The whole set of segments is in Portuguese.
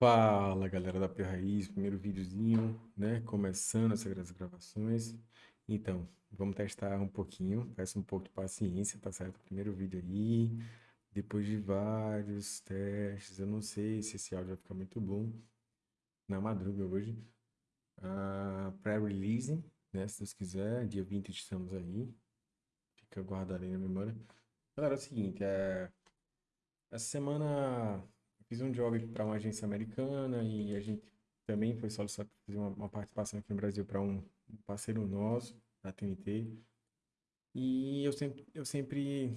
Fala galera da P Raiz, primeiro videozinho, né? Começando essas gravações. Então, vamos testar um pouquinho, peço um pouco de paciência, tá certo? Primeiro vídeo aí, depois de vários testes, eu não sei se esse áudio vai ficar muito bom na madruga hoje. Uh, Pré-release, né? Se Deus quiser, dia 20 estamos aí, fica guardado aí na memória. Galera, é o seguinte, é... essa semana fiz um job para uma agência americana e a gente também foi solicitado para fazer uma, uma, participação aqui no Brasil para um, parceiro nosso, da TNT. E eu sempre, eu sempre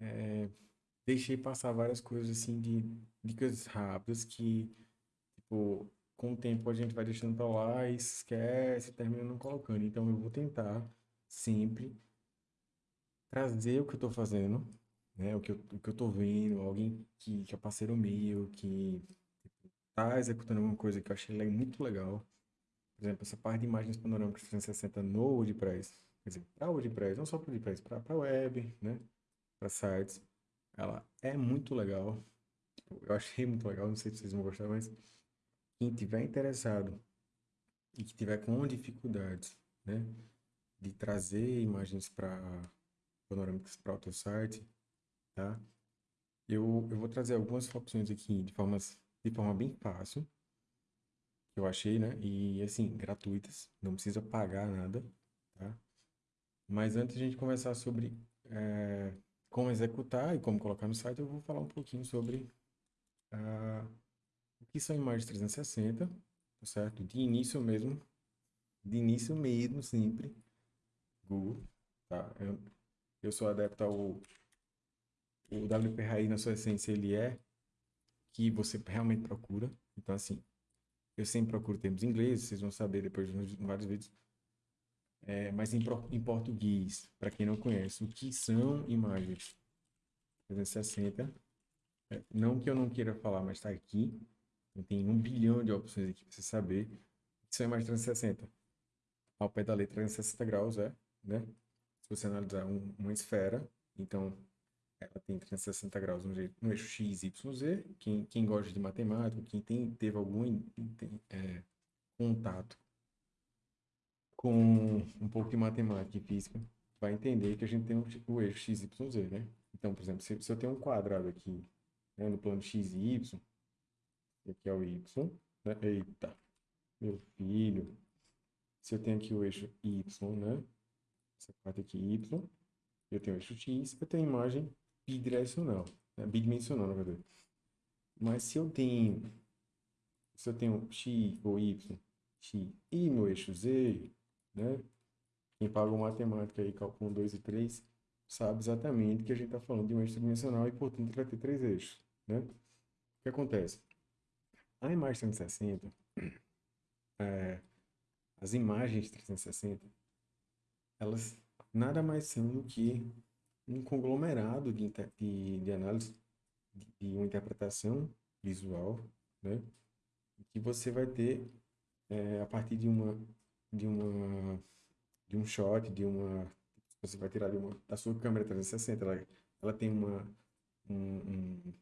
é, deixei passar várias coisas assim de dicas rápidas que, tipo, com o tempo a gente vai deixando para lá e esquece, termina não colocando. Então eu vou tentar sempre trazer o que eu estou fazendo né? O que eu, o que eu tô vendo, alguém que, que é parceiro meu, que tá executando alguma coisa que eu achei muito legal. Por exemplo, essa parte de imagens panorâmicas 360 no WordPress, quer dizer, para WordPress, não só para WordPress, para web, né? Para sites, ela é muito legal. Eu achei muito legal, não sei se vocês vão gostar, mas quem tiver interessado e que tiver com dificuldades, né, de trazer imagens para panorâmicas para o teu site, tá? Eu, eu vou trazer algumas opções aqui de, formas, de forma bem fácil, que eu achei, né? E, assim, gratuitas, não precisa pagar nada, tá? Mas antes de a gente conversar sobre é, como executar e como colocar no site, eu vou falar um pouquinho sobre uh, o que são imagens 360, tá certo? De início mesmo, de início mesmo, sempre, Google, tá? Eu, eu sou adepto ao o WPRI na sua essência ele é que você realmente procura. Então, assim, eu sempre procuro termos ingleses, vocês vão saber depois nos vários vídeos. É, mas em, em português, para quem não conhece, o que são imagens 360? É, não que eu não queira falar, mas está aqui. Tem um bilhão de opções aqui para você saber o que são imagens 360. Ao pé da letra, 360 graus é, né? Se você analisar um, uma esfera, então ela tem 360 graus no, no eixo x, y, z. Quem, quem gosta de matemática, quem tem, teve algum tem, é, contato com um pouco de matemática e física, vai entender que a gente tem o eixo x, y, z, né? Então, por exemplo, se, se eu tenho um quadrado aqui né, no plano x e y, aqui é o y, né? Eita, meu filho. Se eu tenho aqui o eixo y, né? Essa parte aqui y, eu tenho o eixo x, eu tenho a imagem bidirecional, né? bidimensional, na verdade. Mas se eu tenho, se eu tenho x ou y, x e meu eixo z, né? Quem pagou matemática aí, cálculo 1, 2 e 3, sabe exatamente que a gente está falando de um eixo tridimensional e, portanto, vai ter três eixos, né? O que acontece? A imagem 360, é, as imagens 360, elas nada mais são do que um conglomerado de, de, de análise de, de, uma interpretação visual, né? Que você vai ter é, a partir de uma de uma de um shot, de uma você vai tirar de uma da sua câmera 360, ela, ela tem uma um, um,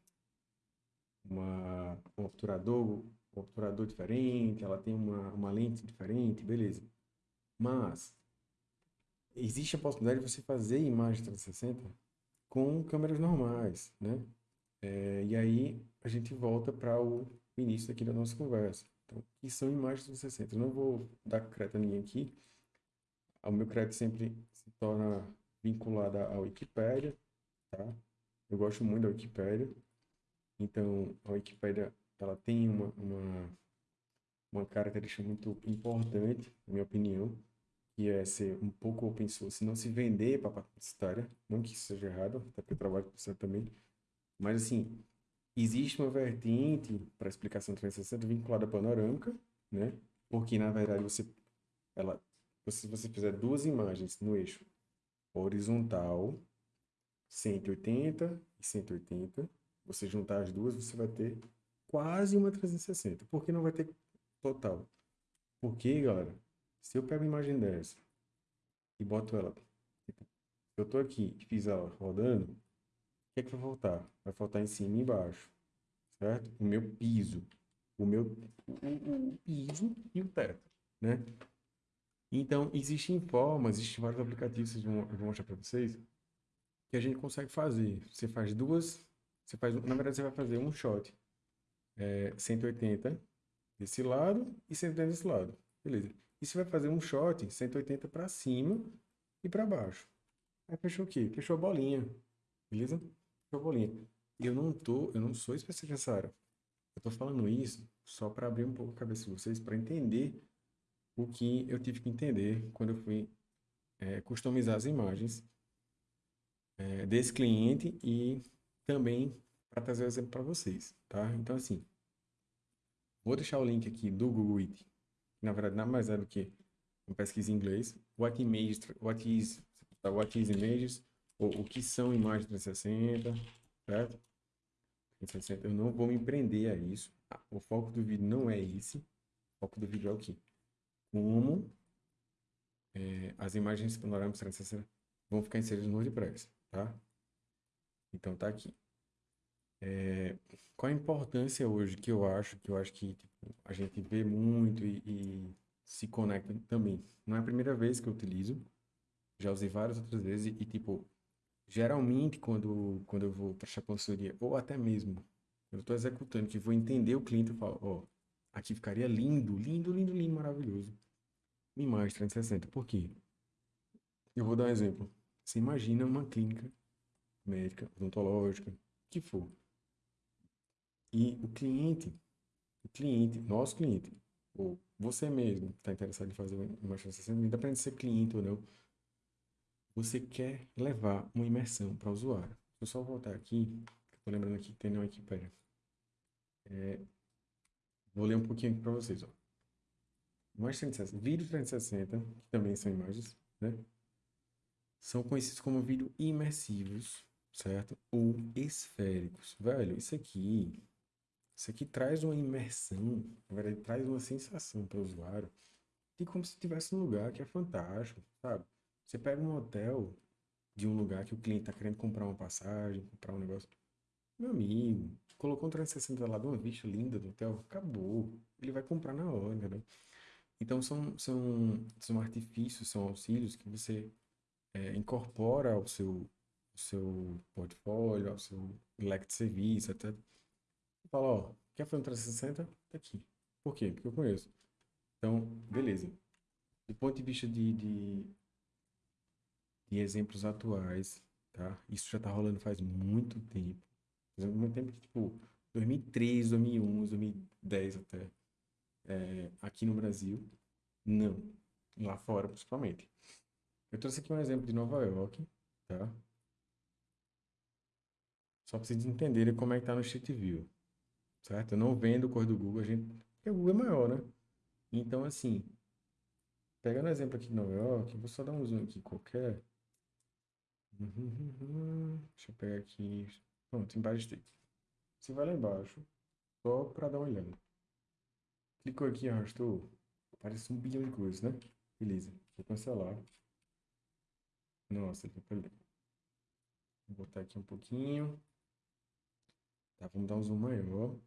uma, um obturador, um obturador diferente, ela tem uma, uma lente diferente, beleza. Mas existe a possibilidade de você fazer imagem 360 com câmeras normais, né? É, e aí a gente volta para o início aqui da nossa conversa. Então, o que são imagens 360? Eu não vou dar crédito a ninguém aqui. O meu crédito sempre se torna vinculado à Wikipédia, tá? Eu gosto muito da Wikipédia. Então, a Wikipédia, ela tem uma, uma, uma característica muito importante, na minha opinião, que é ser um pouco open source, não se vender para publicitária, não que isso seja errado, até porque eu trabalho com também, mas assim, existe uma vertente para explicação 360 vinculada à panorâmica, né? Porque na verdade você ela se você fizer duas imagens no eixo horizontal 180 e 180, você juntar as duas, você vai ter quase uma 360. Por que não vai ter total? Porque, galera, se eu pego uma imagem dessa e boto ela, tipo, eu tô aqui e fiz ela rodando, o que é que vai faltar? Vai faltar em cima e embaixo, certo? O meu piso. o meu o, piso e o teto, né? Então, existem formas, existem vários aplicativos, que eu vou mostrar para vocês, que a gente consegue fazer. Você faz duas, você faz, na verdade, você vai fazer um shot é, 180 desse lado e 180 desse lado. Beleza. E você vai fazer um shot 180 para cima e para baixo. Aí fechou o quê? Fechou a bolinha. Beleza? Fechou a bolinha. Eu não tô, eu não sou especialista nessa área. Eu tô falando isso só para abrir um pouco a cabeça de vocês, para entender o que eu tive que entender quando eu fui é, customizar as imagens é, desse cliente e também para trazer o exemplo para vocês, tá? Então, assim, vou deixar o link aqui do Google It, na verdade nada mais é do que uma pesquisa em inglês, what, images, what, is, what is images, ou o que são imagens 360, certo? 360, eu não vou me prender a isso, o foco do vídeo não é esse, o foco do vídeo é o quê? como é, as imagens panorâmicas 360 vão ficar inseridas no WordPress, tá? Então tá aqui. É, qual a importância hoje que eu acho, que eu acho que tipo, a gente vê muito e, e, se conecta também. Não é a primeira vez que eu utilizo, já usei várias outras vezes e, tipo, geralmente quando, quando eu vou prestar consultoria, ou até mesmo eu estou executando, que vou entender o cliente, eu falo, ó, oh, aqui ficaria lindo, lindo, lindo, lindo, maravilhoso imagem 360. Por quê? Eu vou dar um exemplo. Você imagina uma clínica médica, odontológica, que for. E o cliente, o cliente, nosso cliente, ou você mesmo que está interessado em fazer uma 360, independente de ser cliente ou não, você quer levar uma imersão para o usuário. Eu só voltar aqui, estou lembrando aqui que tem uma aqui, pera. É, vou ler um pouquinho aqui para vocês, ó. Imagem 360, vídeo 360, que também são imagens, né? São conhecidos como vídeo imersivos, certo? Ou esféricos. Velho, isso aqui, isso aqui traz uma imersão, na verdade, traz uma sensação para o usuário de como se estivesse num lugar que é fantástico, sabe? Você pega um hotel de um lugar que o cliente está querendo comprar uma passagem, comprar um negócio. Meu amigo, colocou um 360 lá de uma vista linda do hotel, acabou. Ele vai comprar na hora, entendeu? Então, são, são, são artifícios, são auxílios que você é, incorpora ao seu, seu portfólio, ao seu leque de serviço, até. Fala, ó, quer fazer um 360? Tá aqui. Por quê? Porque eu conheço. Então, beleza. Do ponto de vista de, de, de exemplos atuais, tá? Isso já tá rolando faz muito tempo. Faz muito tempo que, tipo, 2003, 2011, 2010 até é, aqui no Brasil, não. Lá fora, principalmente. Eu trouxe aqui um exemplo de Nova York, tá? Só para vocês entenderem como é que tá no Street View, certo? Eu não vendo cor do Google, a gente... Porque o Google é maior, né? Então, assim, pegando o exemplo aqui de Nova York, vou só dar um zoom aqui qualquer. Deixa eu pegar aqui. Pronto, embaixo dele. Você vai lá embaixo, só para dar uma olhada. Clicou aqui, arrastou. Aparece um bilhão de coisas, né? Beleza. Vou cancelar. Nossa, ele foi Vou botar aqui um pouquinho. Tá, vamos dar um zoom maior.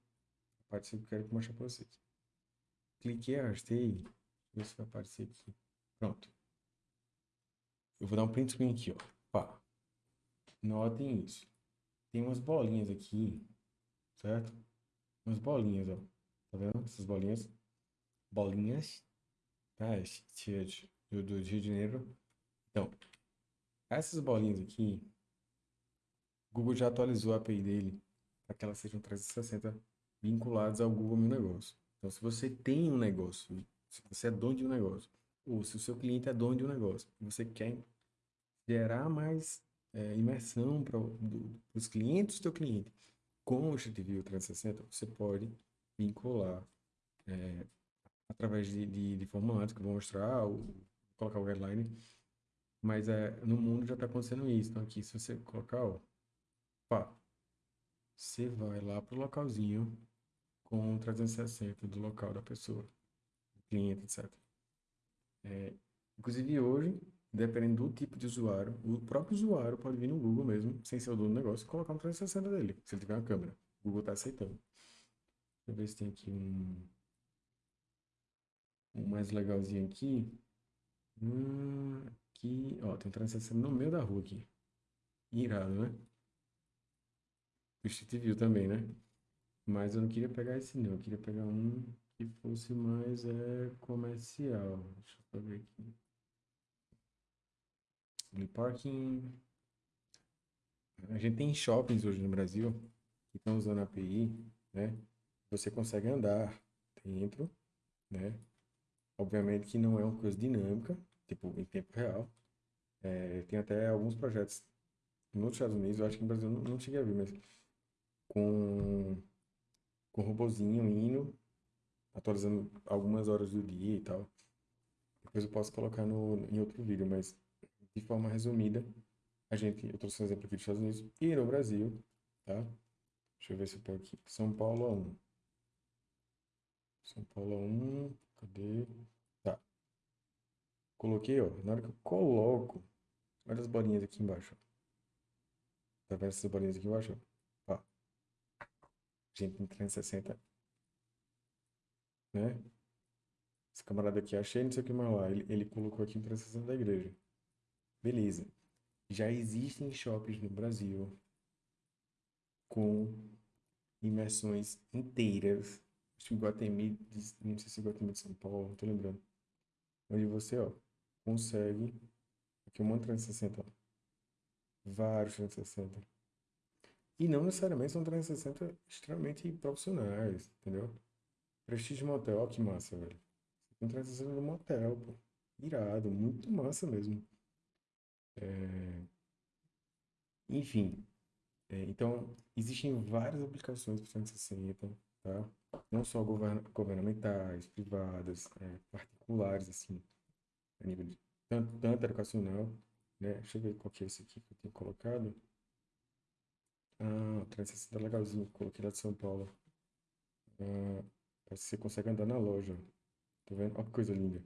Apareceu que eu quero mostrar para vocês. Cliquei, arrastei. Ver se vai aparecer aqui. Pronto. Eu vou dar um print screen aqui, ó. Pá. Notem isso. Tem umas bolinhas aqui, certo? Umas bolinhas, ó. Tá vendo? Essas bolinhas. Bolinhas. Tá? Do, do Rio de Janeiro. Então, essas bolinhas aqui, Google já atualizou a API dele para que elas sejam 360 vinculadas ao Google Meu Negócio. Então, se você tem um negócio, se você é dono de um negócio, ou se o seu cliente é dono de um negócio, você quer gerar mais é, imersão para os clientes do seu cliente com o Street View 360, você pode vincular é, através de, de, de, formulários que eu vou mostrar, ou colocar o guideline. Mas é, no mundo já está acontecendo isso. Então aqui, se você colocar, ó, pá, você vai lá para o localzinho com 360 do local da pessoa, do cliente, etc. É, inclusive hoje, dependendo do tipo de usuário, o próprio usuário pode vir no Google mesmo, sem ser o dono do negócio, e colocar um 360 dele, se ele tiver uma câmera. O Google está aceitando. Deixa eu ver se tem aqui um, um mais legalzinho aqui. Hum, aqui, ó, tem um 360 no meio da rua aqui. Irado, né? O Street View também, né? Mas eu não queria pegar esse não, eu queria pegar um que fosse mais é, comercial. Deixa eu ver aqui. No parking. A gente tem shoppings hoje no Brasil que estão usando a API, né? Você consegue andar dentro, né? Obviamente que não é uma coisa dinâmica, tipo, em tempo real. É, tem até alguns projetos nos Estados Unidos, eu acho que no Brasil não, não cheguei a ver, mas com, com robozinho indo, atualizando algumas horas do dia e tal. Depois eu posso colocar no, em outro vídeo, mas de forma resumida, a gente, eu trouxe um exemplo aqui dos Estados Unidos e no Brasil, tá? Deixa eu ver se eu pego aqui. São Paulo 1. São Paulo 1, cadê? Tá. Coloquei, ó, na hora que eu coloco, olha as bolinhas aqui embaixo. Tá vendo essas bolinhas aqui embaixo? Gente, em 360 né? Esse camarada aqui, achei não sei o que mais lá. Ele, ele colocou aqui em 360 da igreja. Beleza. Já existem shoppings no Brasil com imersões inteiras. Acho que Guatemi, não sei se é Guatemi de São Paulo, não tô lembrando. Onde você, ó, consegue. Aqui um 360, ó. Vários 360. E não necessariamente são 360 extremamente profissionais, entendeu? Prestige Motel, ó que massa, velho. Tem 360 no motel, pô. Irado, muito massa mesmo. É... Enfim, é, então, existem várias aplicações para 360, tá? Não só govern governamentais, privadas, é, particulares, assim, a nível de tanto, tanto educacional, né? Deixa eu ver qual que é esse aqui que eu tenho colocado. Ah, 360 legalzinho, coloquei lá de São Paulo. Ah, você consegue andar na loja. Tá vendo? Olha que coisa linda.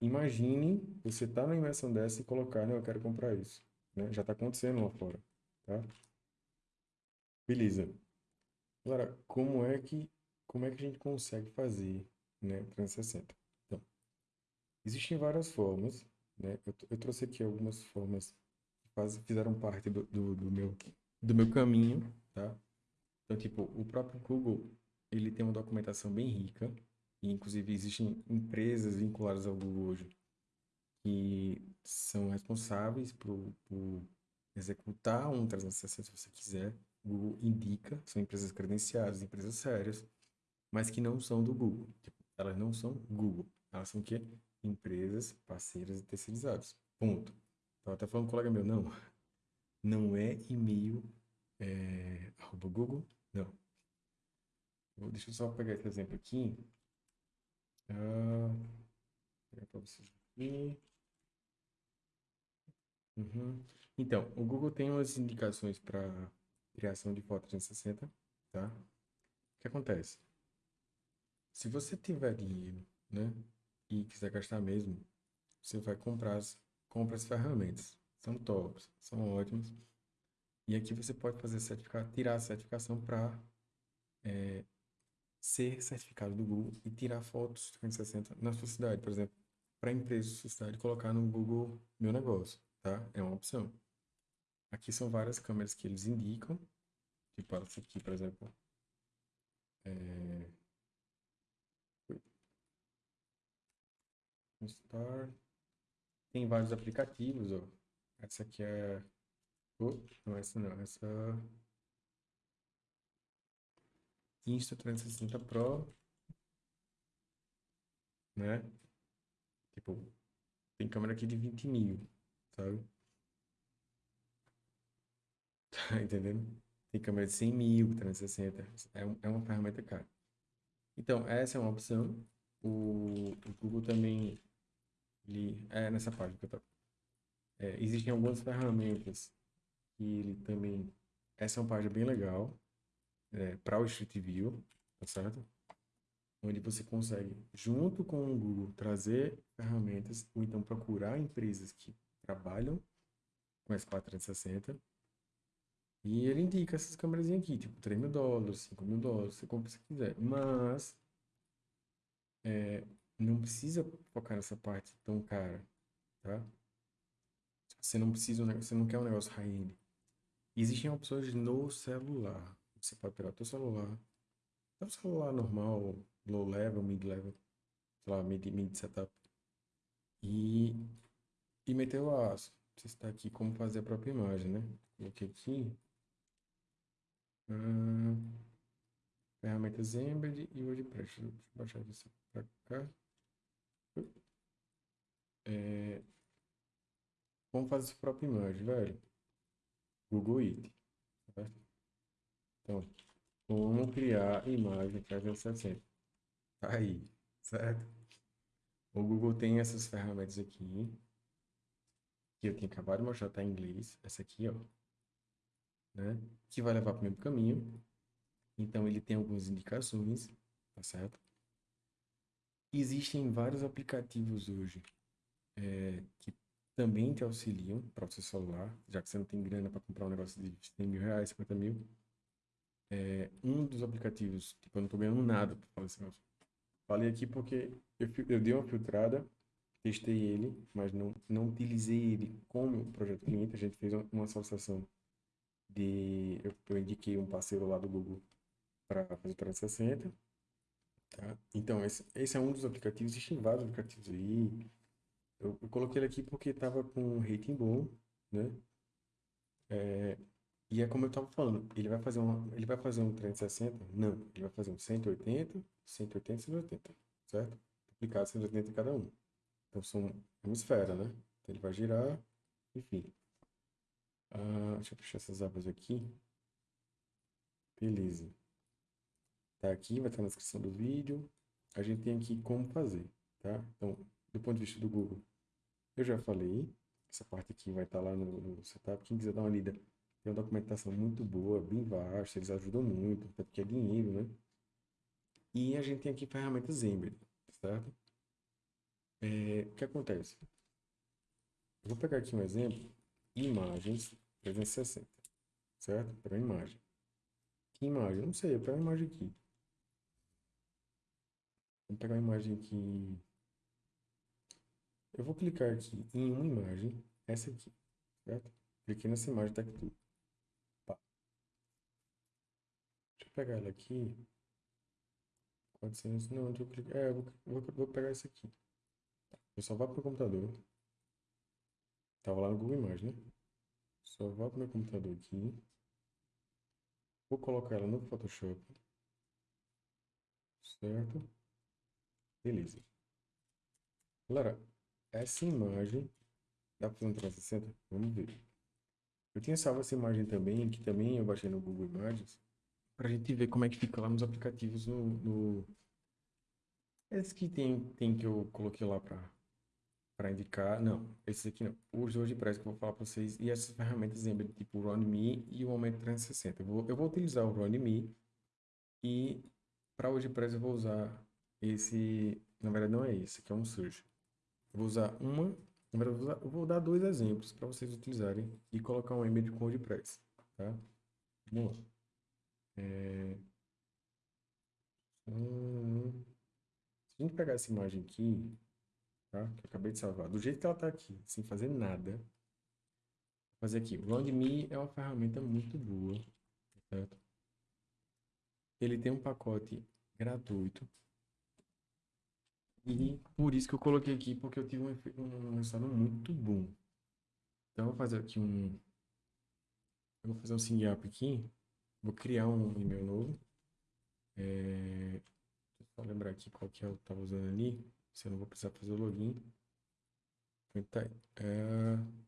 Imagine você tá na imersão dessa e colocar, né? Eu quero comprar isso. Né? Já está acontecendo lá fora. Tá? Beleza. Agora, como é que, como é que a gente consegue fazer né, 360? Então, existem várias formas. Né? Eu, eu trouxe aqui algumas formas faz, fizeram parte do, do, do, meu, do meu caminho. Tá? Então, tipo, o próprio Google ele tem uma documentação bem rica. E, inclusive, existem empresas vinculadas ao Google hoje que são responsáveis por, por executar um 360 se você quiser. O Google indica, são empresas credenciadas, empresas sérias, mas que não são do Google. Tipo, elas não são Google. Elas são o quê? Empresas parceiras e terceirizadas. Ponto. Estava até falando com um colega meu, não. Não é e-mail é, arroba Google, não. Deixa eu só pegar esse exemplo aqui. Ah, pegar para vocês aqui. Uhum. Então, o Google tem umas indicações para criação de foto 360, tá? O que acontece? Se você tiver dinheiro, né, e quiser gastar mesmo, você vai comprar as, compra as ferramentas. São tops, são ótimas. E aqui você pode fazer certificado, tirar a certificação para é, ser certificado do Google e tirar fotos 360 na sua cidade, por exemplo, para a empresa da sua cidade colocar no Google Meu Negócio, tá? É uma opção. Aqui são várias câmeras que eles indicam, tipo essa aqui, por exemplo. É... Star. Tem vários aplicativos, ó. Essa aqui é... Oh, não, essa não, essa... Insta360 Pro, né? Tipo, tem câmera aqui de 20 mil, sabe? Tá entendendo? Tem câmera de 100 mil, 360. É, é uma ferramenta cara. Então, essa é uma opção. O, o Google também, ele, é nessa página que eu tô. É, existem algumas ferramentas que ele também, essa é uma página bem legal, é, para o Street View, tá certo? Onde você consegue, junto com o Google, trazer ferramentas ou então procurar empresas que trabalham com S4 360 E ele indica essas câmeras aqui, tipo 3 mil dólares, 5 mil dólares, você compra se quiser. Mas é, não precisa focar nessa parte tão cara, tá? Você não precisa, você não quer um negócio high-end. Existem opções no celular. Você pode pegar o seu celular, é um celular normal, low level, mid level, sei lá, mid, mid setup, e, e meter o aço. Você está aqui como fazer a própria imagem, né? Coloquei aqui. Hum, ferramentas Embed e WordPress. Deixa eu baixar isso para cá. É, como fazer sua própria imagem, velho? Google It. Certo? Então, como criar imagem 360. Tá aí, certo? O Google tem essas ferramentas aqui. Que eu tinha acabado de mostrar, tá em inglês. Essa aqui, ó. Né? Que vai levar para o mesmo caminho. Então, ele tem algumas indicações, tá certo? Existem vários aplicativos hoje é, que também te auxiliam para o seu celular, já que você não tem grana para comprar um negócio de 100 mil reais, 50 mil é, um dos aplicativos, tipo, eu não tô ganhando nada. Falei aqui porque eu, eu dei uma filtrada, testei ele, mas não, não utilizei ele como projeto cliente. A gente fez uma associação de. Eu, eu indiquei um parceiro lá do Google para fazer 360. Tá? Então, esse, esse é um dos aplicativos. Existem vários aplicativos aí. Eu, eu coloquei ele aqui porque estava com um rating bom, né? É, e é como eu estava falando, ele vai fazer um, ele vai fazer um 360? Não, ele vai fazer um 180, 180 180, certo? Aplicado 180 em cada um. Então são uma esfera, né? Então ele vai girar, enfim. Ah, deixa eu fechar essas abas aqui. Beleza. Tá aqui, vai estar na descrição do vídeo. A gente tem aqui como fazer, tá? Então, do ponto de vista do Google, eu já falei. Essa parte aqui vai estar lá no, no setup. Quem quiser dar uma lida, tem uma documentação muito boa, bem vasta, eles ajudam muito, até porque é dinheiro, né? E a gente tem aqui ferramentas Embed, certo? É, o que acontece? Vou pegar aqui um exemplo, imagens 360, certo? Para imagem. Que imagem? Não sei, eu pego uma imagem aqui. Vou pegar uma imagem aqui. Eu vou clicar aqui em uma imagem, essa aqui, certo? Cliquei nessa imagem, tá aqui tudo. pegar ela aqui. 400, não, deixa eu clicar. É, eu vou, vou, vou pegar esse aqui. Eu só vou para o computador. Tava lá no Google Imagens, né? Só vou para o meu computador aqui. Vou colocar ela no Photoshop. Certo? Beleza. Galera, essa imagem dá para fazer um 360? Vamos ver. Eu tinha salvo essa imagem também, que também eu baixei no Google Imagens para a gente ver como é que fica lá nos aplicativos no, no... Esse que tem, tem que eu coloquei lá para para indicar, não, esses aqui não, os preço que eu vou falar para vocês e essas ferramentas Embed, tipo o RunMe e o Aumento 360. Eu vou, eu vou utilizar o RunMe e para hoje preço eu vou usar esse, na verdade não é esse, que é um Surge. Vou usar uma, eu vou, dar dois exemplos para vocês utilizarem e colocar um Embed com WordPress, tá? Vamos lá. É... Hum... Se a gente pegar essa imagem aqui, tá? Que eu acabei de salvar, do jeito que ela tá aqui, sem fazer nada, fazer aqui. O RoundMe é uma ferramenta muito boa, certo? Ele tem um pacote gratuito. E por isso que eu coloquei aqui, porque eu tive um, um resultado muito bom. Então, eu vou fazer aqui um... Eu vou fazer um sign up aqui. Vou criar um e-mail novo. É... Só lembrar aqui qual que é eu estava usando ali. Se eu não vou precisar fazer o login. Então, tá. É...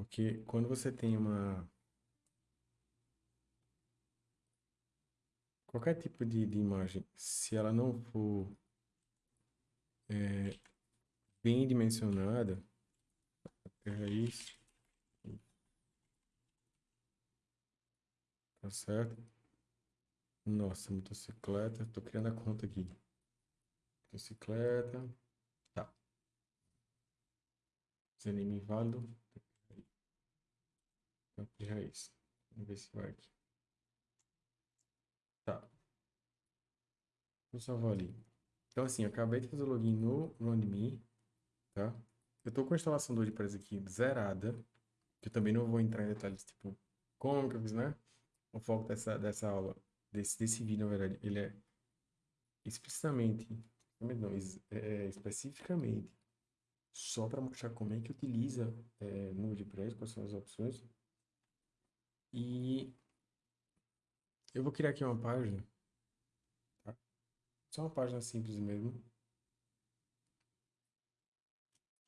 Porque quando você tem uma qualquer tipo de, de imagem, se ela não for é, bem dimensionada, é isso. Tá certo? Nossa, motocicleta. Tô criando a conta aqui. Motocicleta. Tá. Desanime inválido. Campo de raiz. Vamos ver se vai aqui. Tá. Vou salvar ali. Então, assim, acabei de fazer o login no RunMe, tá? Eu tô com a instalação do WordPress aqui zerada, que eu também não vou entrar em detalhes, tipo, como que eu né? O foco dessa, dessa aula, desse, desse vídeo, na verdade, ele é explicitamente, não, é, é, especificamente, só para mostrar como é que utiliza é, no WordPress, quais são as opções. E eu vou criar aqui uma página, tá? Só uma página simples mesmo.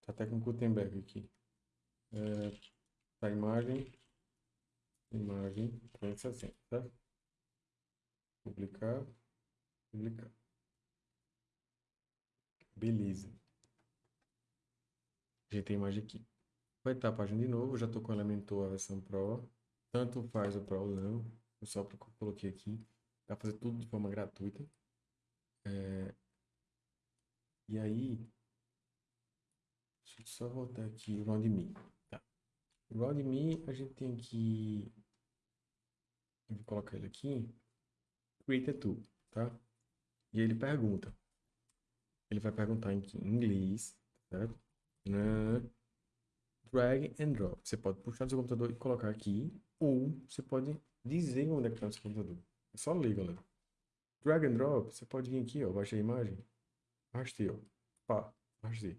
Tá até com Gutenberg aqui. É, tá imagem, imagem 360, tá? Publicar, publicar. Beleza. Já tem imagem aqui. Vai estar a página de novo, já estou com o Elementor a versão Pro. Tanto faz o Pro não. Eu só coloquei aqui. Dá pra fazer tudo de forma gratuita. É... E aí, deixa eu só voltar aqui, o RoundMe. Tá. O RoundMe, a gente tem aqui, eu vou colocar ele aqui, Create a Tool, tá? E ele pergunta, ele vai perguntar em inglês, certo? Na drag and drop. Você pode puxar do seu computador e colocar aqui, ou você pode dizer onde é que está o seu computador. É só ler, galera. Drag and drop, você pode vir aqui, ó, baixa a imagem, arrastei, ó, pá, arrastei.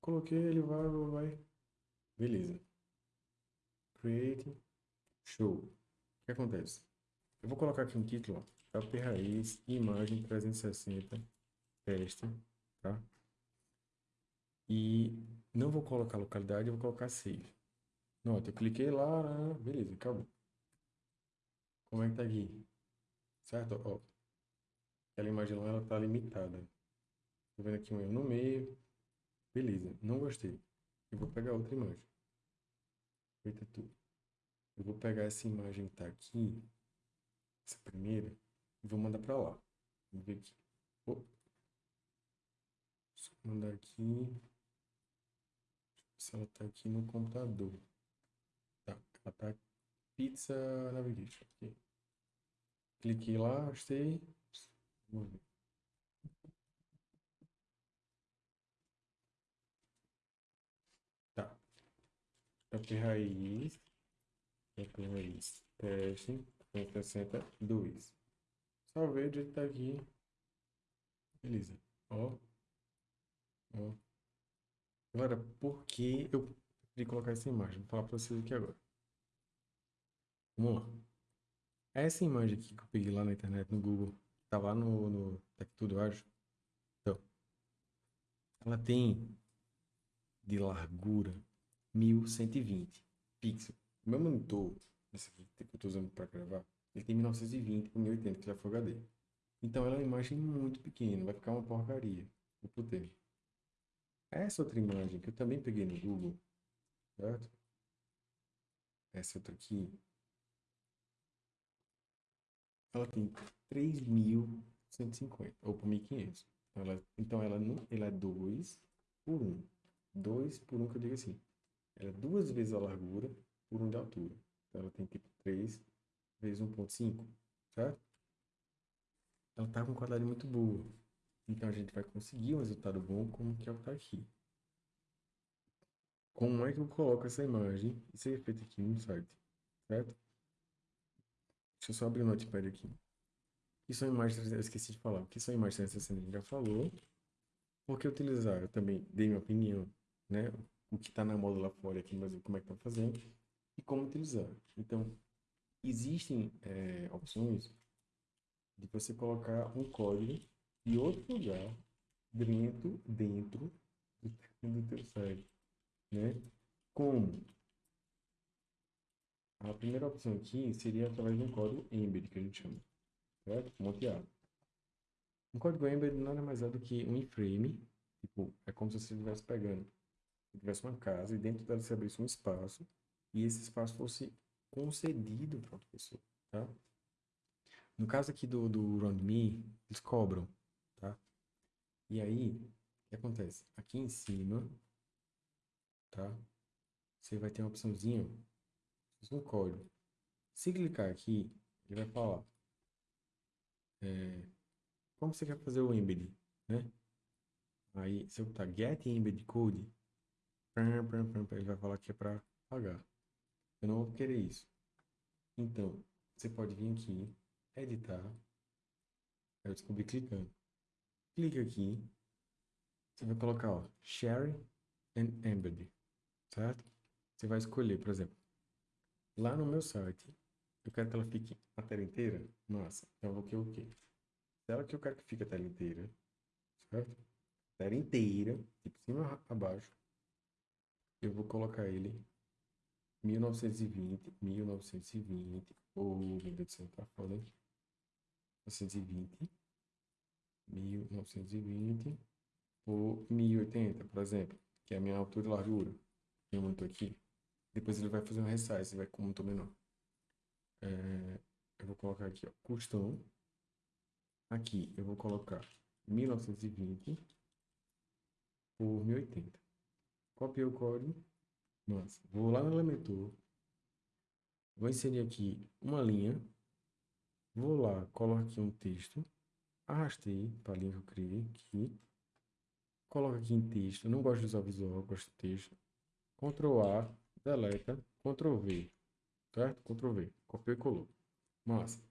Coloquei, ele vai, vai, beleza. Create, show. O que acontece? Eu vou colocar aqui um título, ó, Up Raiz, imagem 360, teste, tá? E não vou colocar localidade, eu vou colocar save. Nota, eu cliquei lá, beleza, acabou. Como é que tá aqui? Certo? Ó, aquela imagem lá, ela tá limitada. Tô vendo aqui um erro no meio. Beleza, não gostei. Eu vou pegar outra imagem. Feita tudo. Eu vou pegar essa imagem que tá aqui, essa primeira, e vou mandar para lá. Vamos ver aqui. Só mandar aqui. Se ela tá aqui no computador. Tá Pizza Navigation. Aqui. Cliquei lá, achei. Vamos ver. Tá. Top raiz. Top raiz. Teste. 162. Salvei o jeito tá aqui. Beleza. Ó. Ó. Agora, por que eu preferi colocar essa imagem? Vou falar pra vocês aqui agora. Vamos lá. Essa imagem aqui que eu peguei lá na internet, no Google, tá lá no, no Tech Tudo, eu acho. Então, ela tem de largura 1120 pixels. O meu monitor, esse aqui que eu estou usando para gravar, ele tem 1920 por 1080, que já foi HD. Então ela é uma imagem muito pequena, vai ficar uma porcaria. Vou pro Essa outra imagem que eu também peguei no Google, certo? Essa outra aqui, ela tem 3.150, ou por 1.500. Ela, então, ela, ela é 2 por 1. 2 por 1, que eu digo assim. Ela é duas vezes a largura por 1 de altura. Então, ela tem tipo 3 vezes 1.5, certo? Ela tá com qualidade muito boa. Então, a gente vai conseguir um resultado bom como que é o que tá aqui. Como é que eu coloco essa imagem? Isso é feito aqui no site, certo? Deixa eu só abrir o Notepad aqui. Que são imagens, eu esqueci de falar. Que são imagens 360? A gente já falou. Por que utilizar? Eu também dei minha opinião, né? O que está na moda lá fora aqui no Brasil, como é que estão fazendo e como utilizar. Então, existem é, opções de você colocar um código de outro lugar dentro, dentro do teu site, né? Como? A primeira opção aqui seria através de um código embed, que a gente chama, certo? Monteado. Um código embed nada mais é do que um iframe, tipo, é como se você estivesse pegando, se tivesse uma casa e dentro dela você abrisse um espaço e esse espaço fosse concedido para outra pessoa, tá? No caso aqui do, do RoundMe, eles cobram, tá? E aí, o que acontece? Aqui em cima, tá? Você vai ter uma opçãozinha, um código. Se clicar aqui, ele vai falar é, como você quer fazer o embed, né? Aí, se eu botar get embed code, ele vai falar que é para pagar. Eu não vou querer isso. Então, você pode vir aqui, editar. Eu descobri clicando. Clica aqui. Você vai colocar, ó, share and embed, certo? Você vai escolher, por exemplo, lá no meu site, eu quero que ela fique a tela inteira. Massa. Então, eu vou querer o quê? Tela que eu quero que fique a tela inteira, certo? Tela inteira, tipo cima a baixo. Eu vou colocar ele 1920, 1920, ou, meu Deus do céu, tá foda, hein? 1920, 1920 por 1080, por exemplo, que é a minha altura e largura. Tem muito aqui. Depois ele vai fazer um resize, vai com muito menor. É, eu vou colocar aqui, ó, custom. Aqui eu vou colocar 1920 por 1080. Copiei o código. Nossa, vou lá no Elementor. Vou inserir aqui uma linha. Vou lá, coloco aqui um texto. Arrastei para a linha que eu criei aqui. Coloco aqui em texto. não gosto de usar visual, gosto de texto. Ctrl A, deleta, Ctrl V. Certo? Ctrl V. Copiei e colou. Massa.